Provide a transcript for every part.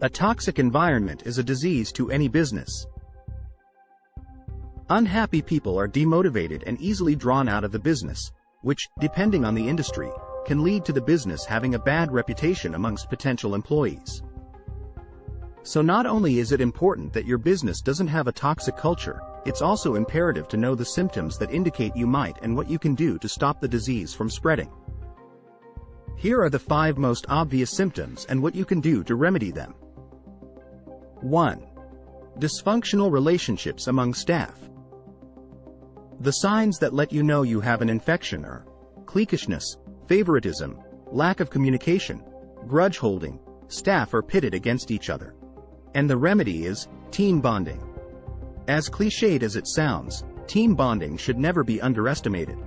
A toxic environment is a disease to any business. Unhappy people are demotivated and easily drawn out of the business, which, depending on the industry, can lead to the business having a bad reputation amongst potential employees. So not only is it important that your business doesn't have a toxic culture, it's also imperative to know the symptoms that indicate you might and what you can do to stop the disease from spreading. Here are the five most obvious symptoms and what you can do to remedy them. 1. Dysfunctional relationships among staff. The signs that let you know you have an infection are cliquishness, favoritism, lack of communication, grudge holding, staff are pitted against each other. And the remedy is team bonding. As cliched as it sounds, team bonding should never be underestimated.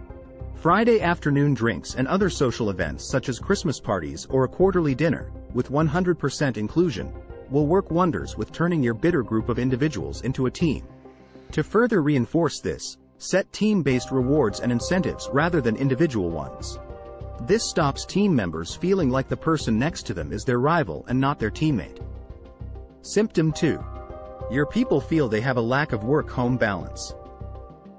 Friday afternoon drinks and other social events such as Christmas parties or a quarterly dinner, with 100% inclusion, will work wonders with turning your bitter group of individuals into a team. To further reinforce this, set team-based rewards and incentives rather than individual ones. This stops team members feeling like the person next to them is their rival and not their teammate. Symptom 2. Your people feel they have a lack of work-home balance.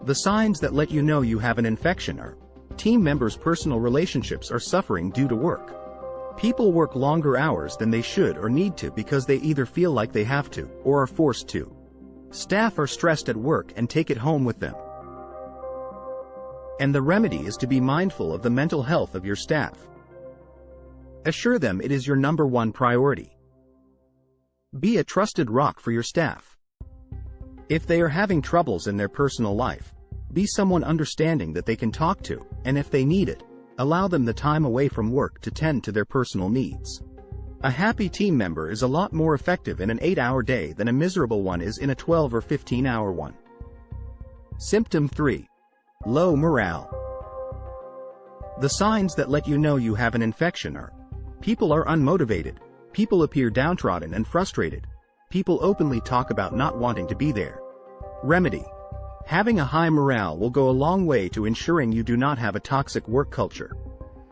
The signs that let you know you have an infection are team members' personal relationships are suffering due to work. People work longer hours than they should or need to because they either feel like they have to or are forced to. Staff are stressed at work and take it home with them. And the remedy is to be mindful of the mental health of your staff. Assure them it is your number one priority. Be a trusted rock for your staff. If they are having troubles in their personal life, be someone understanding that they can talk to, and if they need it, allow them the time away from work to tend to their personal needs. A happy team member is a lot more effective in an 8-hour day than a miserable one is in a 12 or 15-hour one. Symptom 3. Low morale. The signs that let you know you have an infection are people are unmotivated, people appear downtrodden and frustrated, people openly talk about not wanting to be there. Remedy. Having a high morale will go a long way to ensuring you do not have a toxic work culture.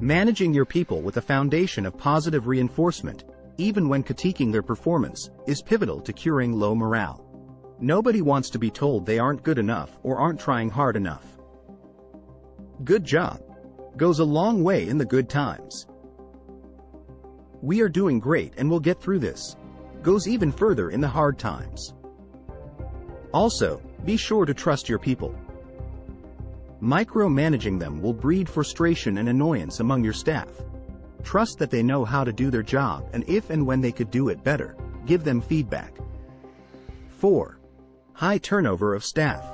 Managing your people with a foundation of positive reinforcement, even when critiquing their performance, is pivotal to curing low morale. Nobody wants to be told they aren't good enough or aren't trying hard enough. Good job. Goes a long way in the good times. We are doing great and we'll get through this. Goes even further in the hard times. Also, be sure to trust your people. Micromanaging them will breed frustration and annoyance among your staff. Trust that they know how to do their job and if and when they could do it better, give them feedback. 4. High turnover of staff.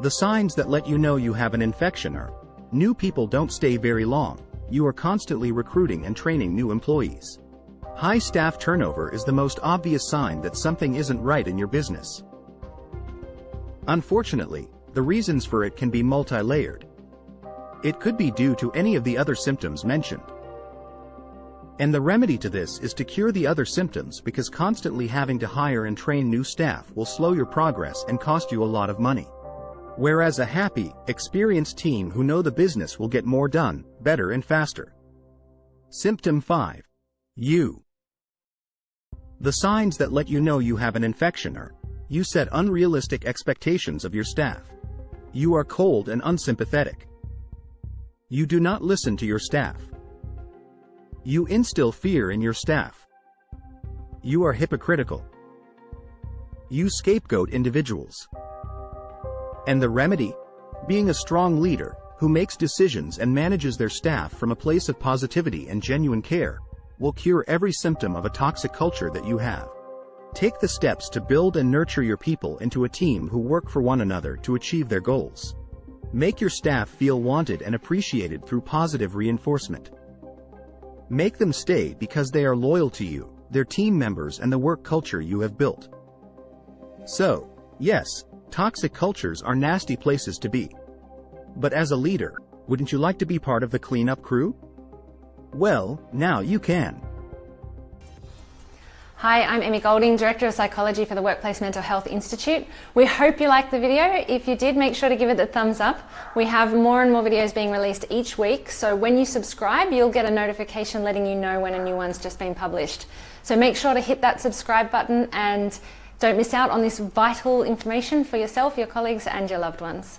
The signs that let you know you have an infection are new people don't stay very long, you are constantly recruiting and training new employees. High staff turnover is the most obvious sign that something isn't right in your business. Unfortunately, the reasons for it can be multi-layered. It could be due to any of the other symptoms mentioned. And the remedy to this is to cure the other symptoms because constantly having to hire and train new staff will slow your progress and cost you a lot of money. Whereas a happy, experienced team who know the business will get more done, better and faster. Symptom 5. You. The signs that let you know you have an infection are, you set unrealistic expectations of your staff. You are cold and unsympathetic. You do not listen to your staff. You instill fear in your staff. You are hypocritical. You scapegoat individuals. And the remedy? Being a strong leader, who makes decisions and manages their staff from a place of positivity and genuine care, will cure every symptom of a toxic culture that you have. Take the steps to build and nurture your people into a team who work for one another to achieve their goals. Make your staff feel wanted and appreciated through positive reinforcement. Make them stay because they are loyal to you, their team members and the work culture you have built. So, yes, Toxic cultures are nasty places to be. But as a leader, wouldn't you like to be part of the cleanup crew? Well, now you can. Hi, I'm Emmy Golding, Director of Psychology for the Workplace Mental Health Institute. We hope you liked the video. If you did, make sure to give it a thumbs up. We have more and more videos being released each week, so when you subscribe, you'll get a notification letting you know when a new one's just been published. So make sure to hit that subscribe button and don't miss out on this vital information for yourself, your colleagues and your loved ones.